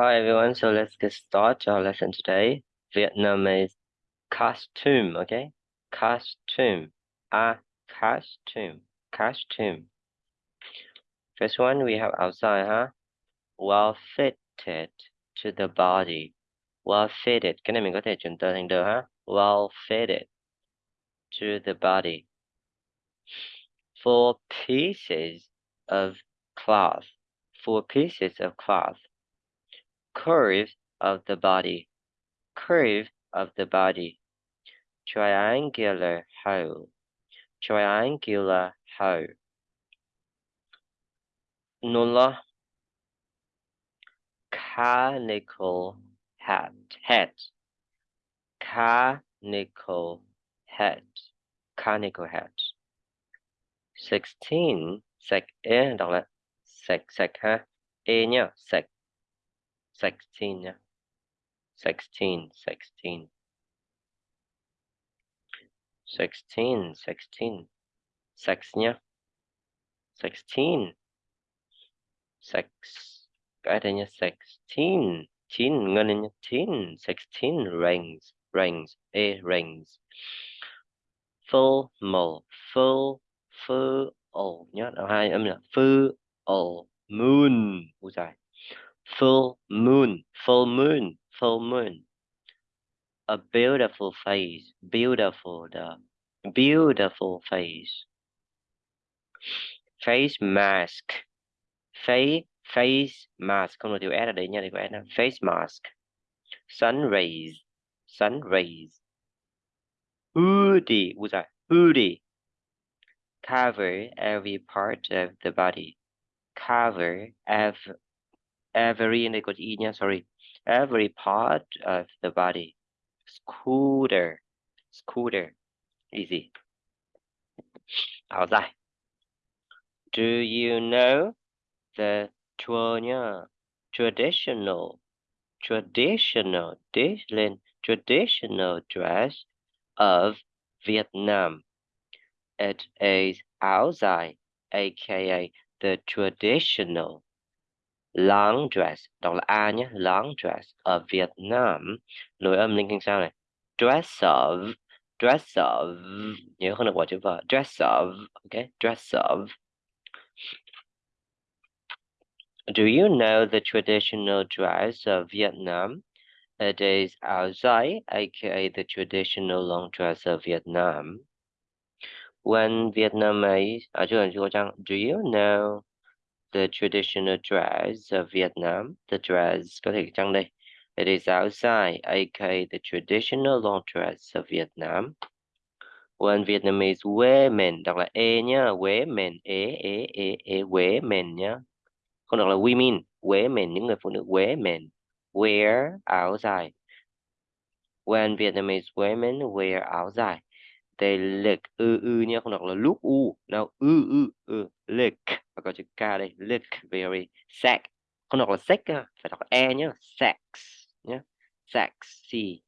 Hi everyone, so let's get started our lesson today. Vietnamese costume, okay? Costume, a costume, costume. First one we have áo dài, huh? Well fitted to the body. Well fitted, cái này mình có thể chuyển? Well fitted to the body. Four pieces of cloth. Four pieces of cloth curve of the body, curve of the body, triangular hole, triangular hole. Nulla. conical hat, head, conical head, conical head. 16, sec, A 讀啦，食食嚇，A 呢食。16 nhé 16 16 16 16 sex nhé 16 sex, cái đây nhé 16 9 ngân lên nhé 9 16 rings rings a rings. Full mole full full ồ nhé hai âm là full ồ moon. U dài full moon, full moon, full moon. A beautiful face, beautiful, the beautiful face. Face mask, face face mask, không được chữ S ở đây nha, thì có S Face mask. Sun rays, sun rays. Hoodie, ui giời, hoodie. Cover every part of the body. Cover every every sorry. Every part of the body. Scooter, scooter, easy. Áo dài. Do you know the traditional, traditional, traditional dress of Vietnam? It is dài, aka the traditional long dress đọc là a nhé. Long dress ở Việt Nam. Nối âm linh kinh sao này? Dress of dress of nhớ không được bỏ chữ vợ dress of ok. Dress of Do you know the traditional dress of Vietnam? It is áo dài, aka the traditional long dress of Vietnam. When Vietnamese, à chưa, chưa có Do you know the traditional dress of Vietnam. The dress có thể trang đây. It is outside, aka the traditional long dress of Vietnam. When Vietnamese women, đọc là e nhá, women, e, e, e, e, women nhá. Không đọc là women, women, những người phụ nữ women. Wear áo dài. When Vietnamese women wear áo dài tê lick ư ư nhé không đọc là lúc u đâu ư ư ư lick và có chữ k đây lick very sex không đọc là sex phải đọc e nhé sex nhé sexy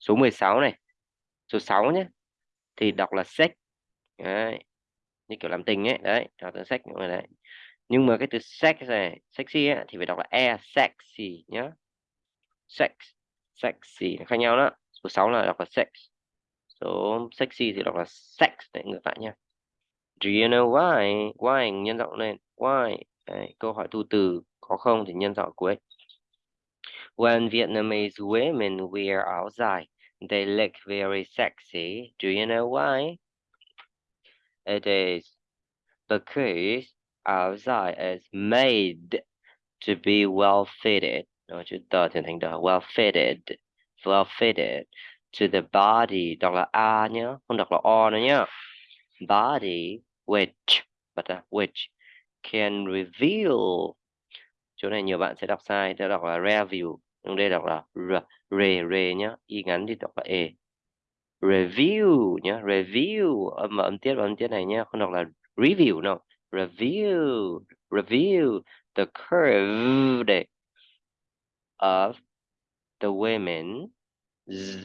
số 16 này số 6 nhé thì đọc là sex đấy. như kiểu làm tình ấy đấy đọc từ sex mọi đấy. Nhưng mà cái từ sex này sexy ấy, thì phải đọc là e sexy nhá sex sexy khác nhau đó. Số 6 là đọc là sex số sexy thì đọc là sex đấy ngược lại nha. Do you know why why nhân rộng lên? Why? Đấy, câu hỏi tu từ có không thì nhân rộng cuối. When Vietnamese women wear dài they look very sexy. Do you know why? It is because dài is made to be well fitted. Nó chữ tờ thì thành đờ well fitted well fitted to the body đọc là a nhá không đọc là o nữa nhá body which but uh, which can reveal. Chỗ này nhiều bạn sẽ đọc sai sẽ đọc là review nhưng đây đọc là r re re nhá y ngắn thì đọc là e. Review nhá review âm âm tiết âm tiết này nhá không đọc là review đâu. Review review the curve of the women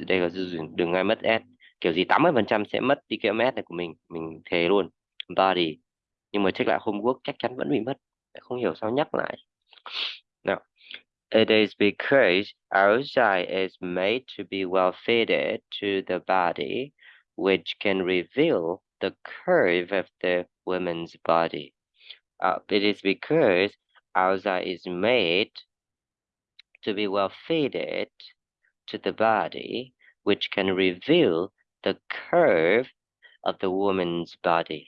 đây là đừng ngay mất s. Kiểu gì 80 phần trăm sẽ mất đi cái s này của mình mình thề luôn. Body nhưng mà check lại homework chắc chắn vẫn bị mất. Không hiểu sao nhắc lại. Nào It is because outside is made to be well fitted to the body, which can reveal the curve of the woman's body. Uh, it is because outside is made to be well fitted to the body, which can reveal the curve of the woman's body.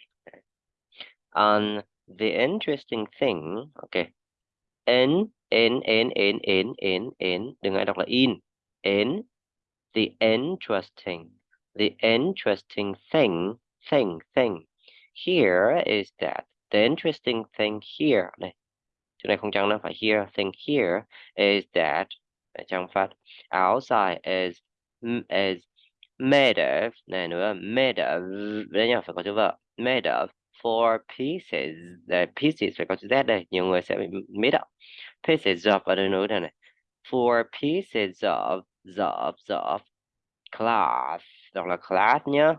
And the interesting thing, okay, in, in, in, in, in, in, in, đừng ai đọc là in, in, the interesting, the interesting thing, thing, thing, here is that, the interesting thing here, này, chỗ này không chăng nó phải here, thing here is that, trong phát, outside is, is made of, này nữa, made of, đây nhá, phải có chữ vợ, made of four pieces, the pieces phải có chữ Z đây, nhiều người sẽ bị mix up, pieces of ở đây nữa này, four pieces of, of, of, cloth, đọc là cloth nhá,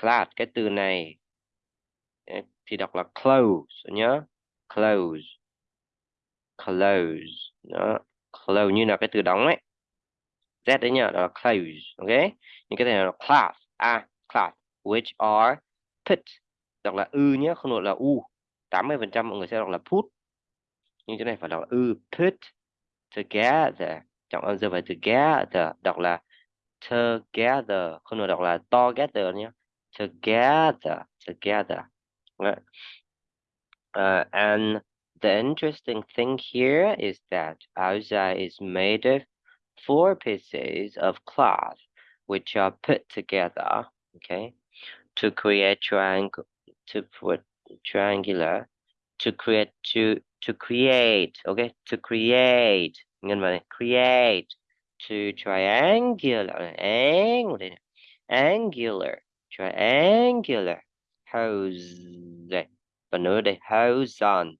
cloth, cái từ này thì đọc là close nhá, close close đó, Close như là cái từ đóng ấy, Z đấy nhỉ đó là close, ok, những cái này là cloth, à, class, which are put, đọc là ư nhé, không đọc là u, 80% mọi người sẽ đọc là put, nhưng chỗ này phải đọc là ư, put together, trọng âm rơi phải together, đọc là together, không được đọc là together nhé, together, together. Right. Uh, à, and the interesting thing here is that áo dài is made of four pieces of cloth which are put together, okay, to create triangle, to put triangular, to create to to create, okay, to create, create to triangular, angular, angular, triangular hose nữa đây hose on,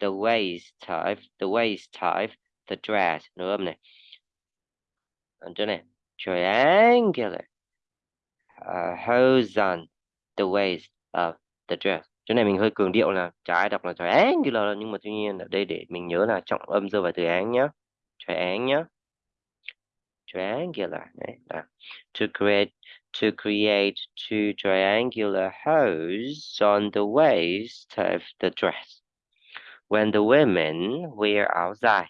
the waist type, the waist type, the dress, chỗ này, triangular, uh, on the waist of the dress. Chỗ này mình hơi cường điệu là trái đọc là triangular nhưng mà tuy nhiên ở đây để mình nhớ là trọng âm rơi vào từ án nhá. Triangle nhá. Triangular này to create to create two triangular holes on the waist of the dress. When the women wear áo dài,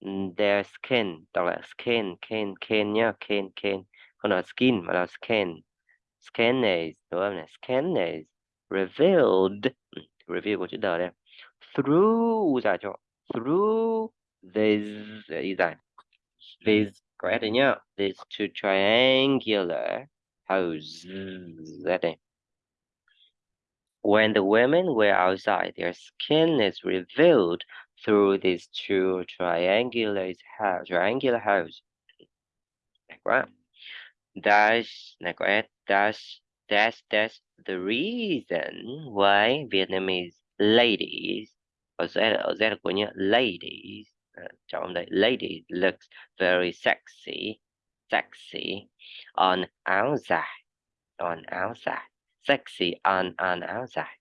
mm, their skin, đọc là skin, skin, skin nhá, skin, skin, không là skin mà là skin. Skin is, đúng không này? Skin is revealed, reveal của chữ đờ đây. Through, giải cho, through this, ý giải, S đây nhá, this two triangular holes, that đây. When the women were áo dài, their skin is revealed through these two triangular holes, triangular. Right? That's, that's, that's, that's the reason why Vietnamese ladies, ở Z, ở Z của nhá, ladies, trong đây, ladies looks very sexy, sexy on áo dài, on áo dài, sexy on on dài.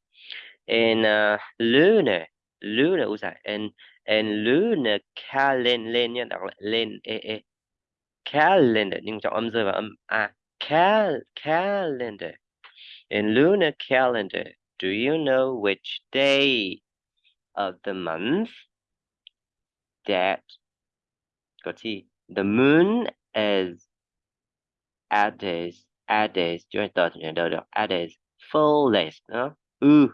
In uh, eh, lunar, lunar áo dài, and in lunar calendar lên calendar eh, eh, nhưng rơi vào âm a ah, cal calendar In lunar calendar, do you know which day of the month that got see the moon is at its Added chúng ta nhận được? Được added fullest đó ư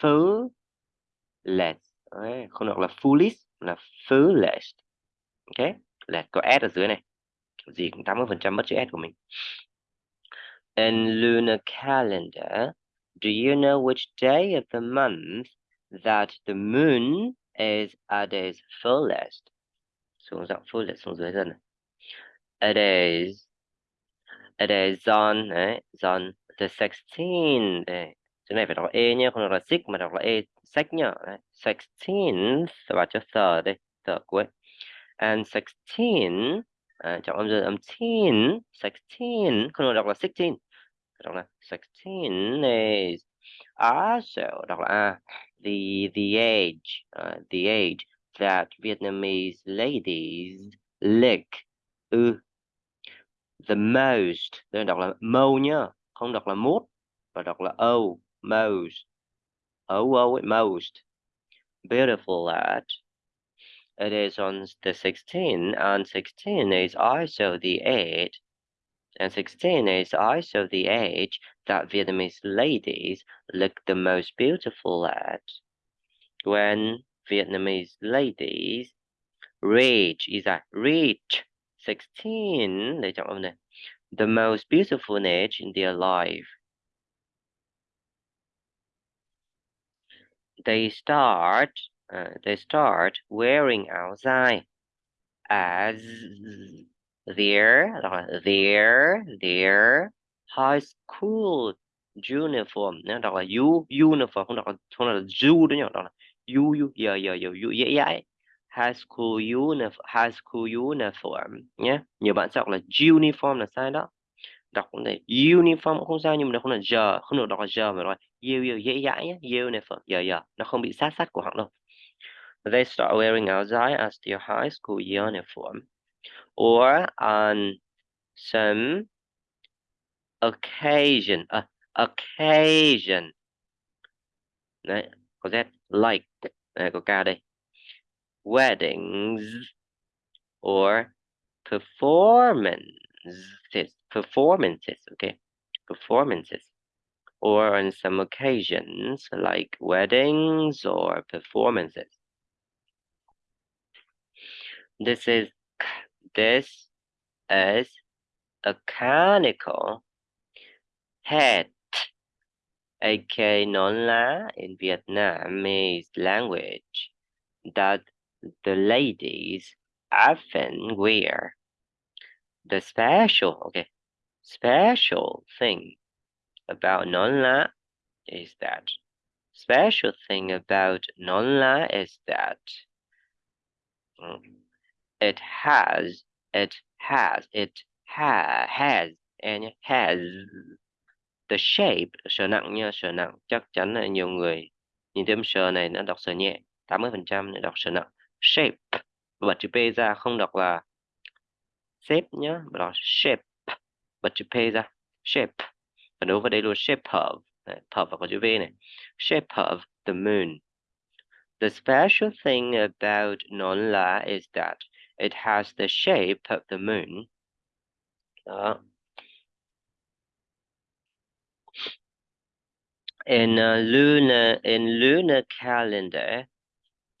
fullest Đấy, không được là fullest là fullest ok là có s ở dưới này. Gì cũng 80 phần trăm mất chữ s của mình. In lunar calendar, do you know which day of the month that the moon is at its fullest? Xuống giọng fullest xuống dưới dần. It is is on đấy, on the 16 đây. Chỗ này phải đọc E nhé, không đọc là six mà đọc là E sách nhá. Đấy. 16th và cho third đây, third cuối. And 16 à, trọng âm dương âm teen 16 không đọc 16 đọc 16 is also đọc là the the age uh, the age that Vietnamese ladies lick ư the most. Tôi đọc là mo nhá không đọc là most và đọc là o most. O o most. Beautiful at it is on the 16 and 16 is also the age and 16 is also the age that Vietnamese ladies look the most beautiful at. When Vietnamese ladies reach is that reach 16 để chọn âm the most beautiful age in their life. They start uh, they start wearing áo dài as their their their high school uniform. nó đọc là u uniform không đọc không là u đó nhỉ đọc là giờ giờ giờ u dễ high school uniform high school uniform nhé. Nhiều bạn sẽ đọc là uniform là sai đó. Đọc cũng này uniform cũng không sao nhưng mà nó không là giờ không được đọc là giờ mà nói yêu yêu dễ dãi nhé. Uniform giờ giờ. Nó không bị sát sát của họng đâu. They start wearing áo dài as their high school uniform. Or on some occasion uh, occasion. Đấy có z like. Này có k đây. Weddings or performances performances okay? Performances. Or on some occasions like weddings or performances. This is this is a conical hat aka nón lá in Vietnamese language that the ladies often wear. The special, okay, special thing about nón lá is that special thing about nón lá is that mm, it has it has it ha has and has the shape sờ nặng nha sờ nặng chắc chắn là nhiều người nhìn thêm sờ này nó đọc sờ nhẹ 80% để đọc sờ nặng shape. Và chữ p ra không đọc là shape nhá, mà đọc shape. Và chữ p ra, shape. Và đối với đây luôn shape of of và có chữ v này. Shape of the moon. The special thing about non la is that it has the shape of the moon. Đó. In a lunar, in lunar calendar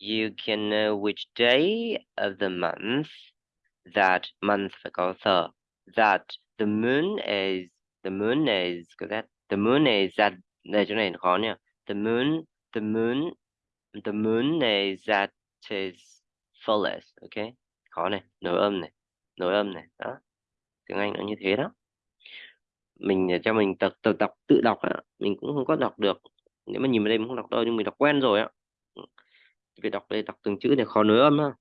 you can know which day of the month that month phải có thơ that the moon is, the moon is, có that the moon is that đây, chỗ này khó nhỉ? The moon the moon the moon is at its fullest okay khó này, nối âm này, nối âm này, đó. Tiếng Anh nó như thế đó. Mình ờ, cho mình tập tập đọc, tự đọc á, mình cũng không có đọc được. Nếu mà nhìn vào đây mình không đọc đâu, nhưng mình đọc quen rồi á vì đọc đây đọc từng chữ này khó nối âm ha.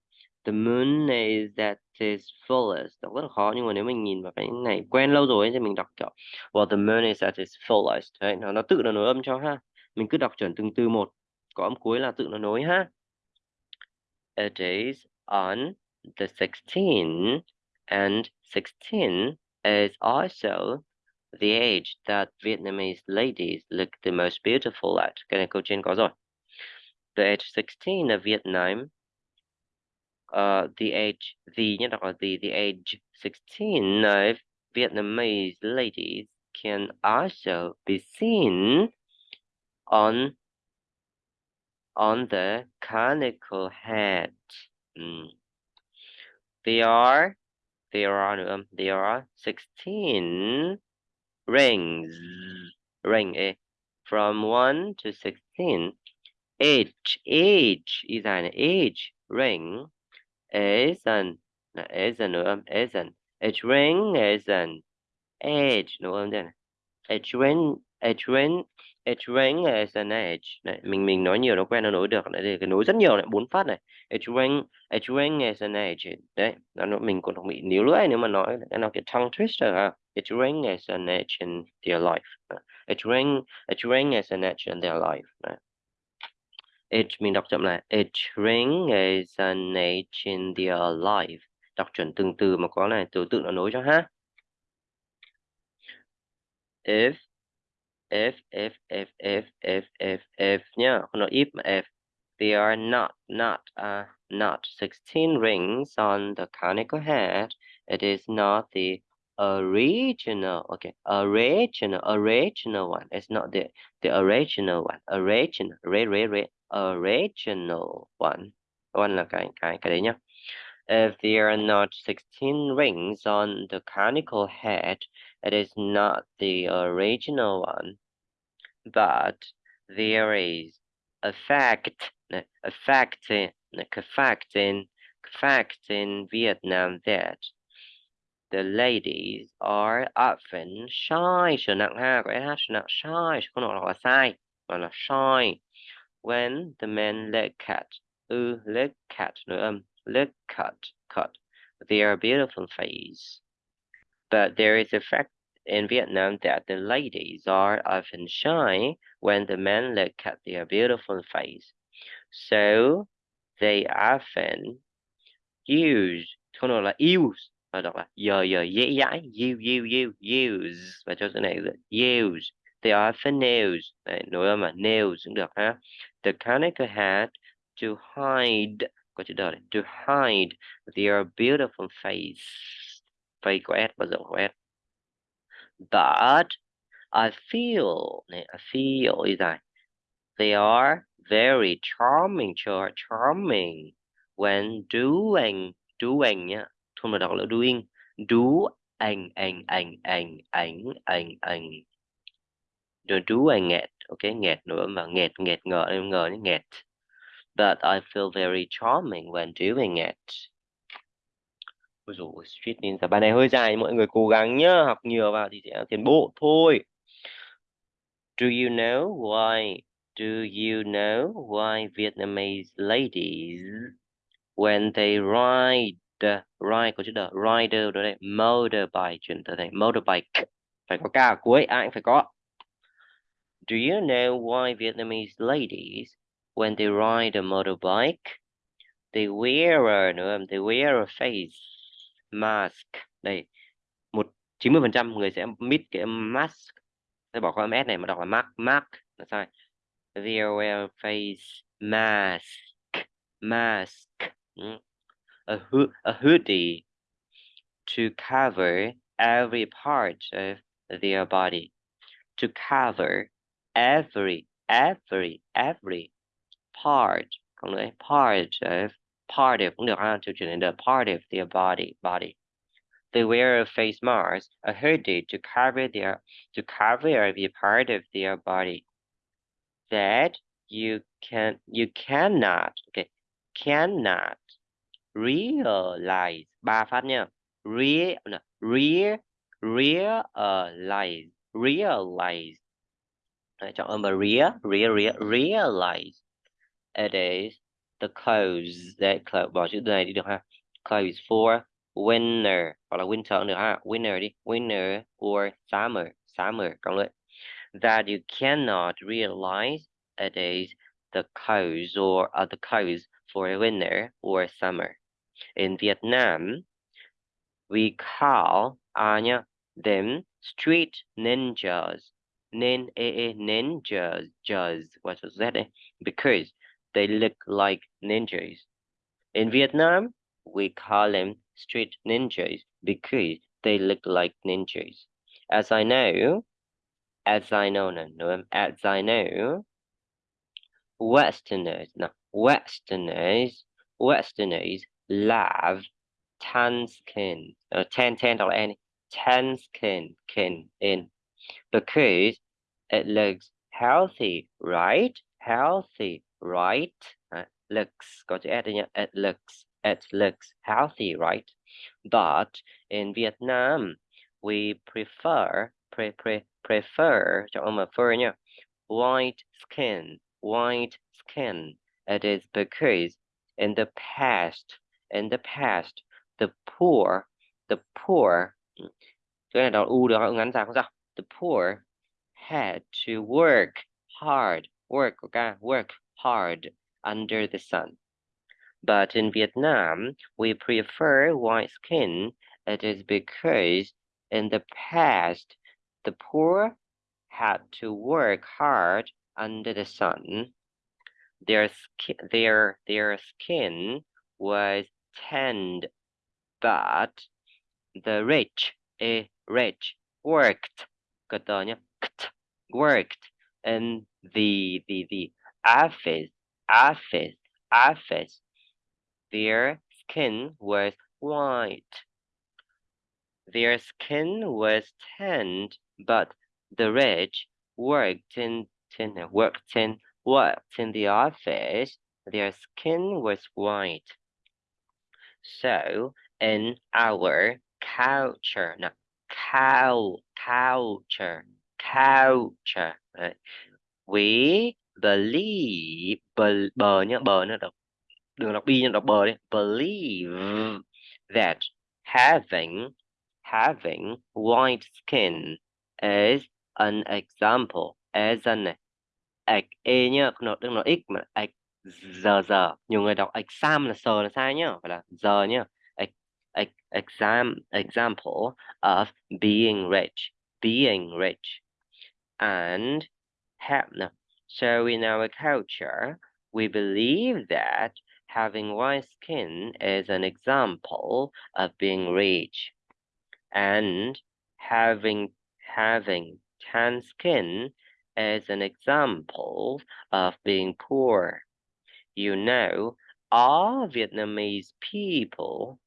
The moon is that is fullest. Đọc rất là khó nhưng mà nếu mình nhìn vào cái này quen lâu rồi ấy, thì mình đọc kiểu well the moon is that is fullest. Đấy nó nó tự nó nối âm cho ha. Mình cứ đọc chuẩn từng từ một có âm cuối là tự nó nối ha. It is on the 16 and 16 is also the age that Vietnamese ladies look the most beautiful at. Cái này câu trên có rồi. The age 16 of Vietnam, uh, the age, the, đọc là the, the age 16 of Vietnamese ladies can also be seen on on the conical hat. Mm. They are there are um, there are 16 rings ring a from 1 to 16 each each is an each ring is an is an um, is an each ring is an edge đúng không đây each ring each ring each ring is an edge này mình mình nói nhiều nó quen nó nối được này cái nối rất nhiều này bốn phát này. Each ring each ring is an edge đấy nó mình còn bị níu lưỡi nếu mà nói cái nào cái tongue twister ha each ring is an edge in their life each ring each ring is an edge in their life It mình đọc chậm lại. Each ring is an age in their life. Đọc chuẩn từng từ mà có này, từ tự nó nối cho ha. If if if if if if if if nhá, không nói if mà if. There are not not uh not 16 rings on the conical head. It is not the original okay original original one it's not the the original one original re re re original one. One cái cái cái đấy nhá if there are not 16 rings on the conical head it is not the original one. But there is a fact a fact in a fact in fact in Vietnam that the ladies are often shy. Trở nặng ha có sh trở nặng shy không nói là sai shy when the men look at ư look at no, um, look at cut. Their beautiful face but there is a fact in Vietnam that the ladies are often shy when the men look at their beautiful face so they often use không nói là use và đọc là giờ giờ dễ dãi you you you use. Và cho chữ này là use they often nails. Đấy, nối âm mà nails cũng được ha. The conical hat to hide có chữ đời to hide their beautiful face. Face có s và rộng có s. But I feel này I feel is that they are very charming charming. When doing doing nhá thôi mà đọc là doing. Do anh anh anh anh anh anh anh the do anh nghẹt ok nghẹt nữa mà nghẹt nghẹt ngờ em ngờ nó nghẹt. But I feel very charming when doing it. Ôi dồi, street ninja. Bài này hơi dài mọi người cố gắng nhá. Học nhiều vào thì sẽ tiến bộ thôi. Do you know why Do you know why Vietnamese ladies when they ride ride có chữ the rider đó đây motorbike chuyển từ thành motorbike. Phải có ca cuối ai cũng phải có. Do you know why Vietnamese ladies when they ride a motorbike they wear a nữa they wear a face mask? Đây một 90 phần trăm người sẽ mít cái mask. Sẽ bỏ qua s này mà đọc là mask mask là sai. They wear a face mask mask. A, ho a hoodie to cover every part of their body. To cover every every every part nữa part of part of cũng được ha to chuyển the part of their body body. They wear a face mask a hoodie to cover their to cover every part of their body. That you can you cannot okay cannot realize ba phát nha real real realize realize chọn âm real real real realize it is the clothes that clothes bỏ chữ này đi được ha clothes for winter. Hoặc là winter được ha ah, winter đi winter or summer summer cộng lại that you cannot realize it is the clothes or uh, other clothes for a winter or summer. In Vietnam, we call Anya them street ninjas. Nin a eh, eh, ninjas just what was that? Eh? Because they look like ninjas. In Vietnam, we call them street ninjas because they look like ninjas. As I know, as I know, no, no, as I know, Westerners, no, Westerners, Westerners love tan skin, uh, tan tan or any tan skin can in because it looks healthy, right? Healthy, right? Uh, looks có chữ s đây nhá. It looks, it looks healthy, right? But in Vietnam, we prefer, pre, pre, prefer, cho ông mà prefer. White skin, white skin. It is because in the past in the past the poor the poor u ngắn the poor had to work hard work work hard under the sun. But in Vietnam, we prefer white skin. It is because in the past, the poor had to work hard under the sun. Their skin, their, their skin was tanned, but the rich, a rich, worked, worked in the, the, the office, office, office. Their skin was white. Their skin was tanned, but the rich worked in, in worked in worked in the office. Their skin was white. So in our culture, now cow culture, culture, right? we believe bờ, bờ nhá bờ nữa đọc đừng đọc bi nhưng đọc bờ đi. Believe that having having white skin is an example as an ex e nhá nó đừng nói x mà ex giờ giờ nhiều người đọc exam là sờ là sai nhá phải là giờ nhá. Exam example of being rich being rich. And so in our culture we believe that having white skin is an example of being rich and having having tan skin is an example of being poor. You know, all Vietnamese people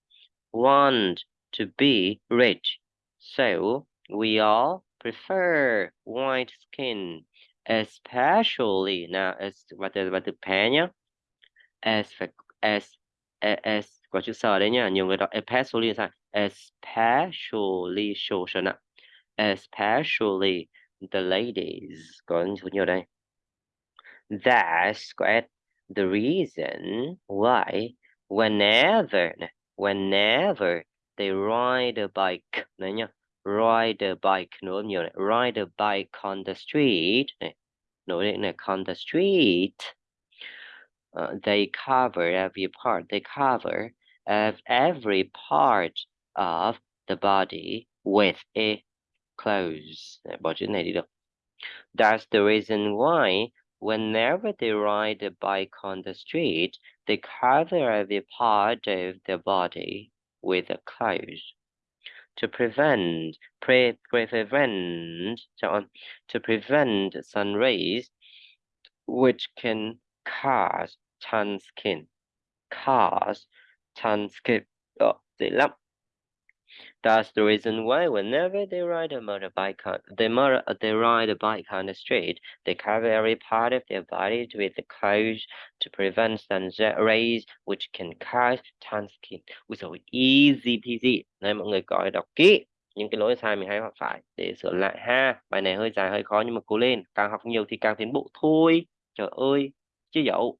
want to be rich, so we all prefer white skin, especially now as từ và từ pé nhá, as as as có chữ sờ đấy nhá, nhiều người đọc especially? Especially social especially the ladies có số nhiều đây. That's correct. The reason why whenever whenever they ride a bike này nhá ride a bike nữa nhiều này ride a bike on the street này nổi lên này on the street uh, they cover every part they cover of every part of the body with a clothes bỏ chữ này đi được that's the reason why whenever they ride a bike on the street they cover every part of the body with a clothes to prevent pre, prevent so to prevent sun rays which can cause tan skin. Cause tan skin. Oh, dễ lắm That's the reason why whenever they ride a motorbike, they, they ride a bike on the street, they cover every part of their body with the clothes to prevent sun rays, which can cause tan skin. Ui dồi, easy peasy. Nên mọi người gọi đọc kỹ những cái lỗi sai mình hay hoặc phải để sửa lại ha. Bài này hơi dài hơi khó nhưng mà cố lên. Càng học nhiều thì càng tiến bộ thôi. Trời ơi, chứ dậu.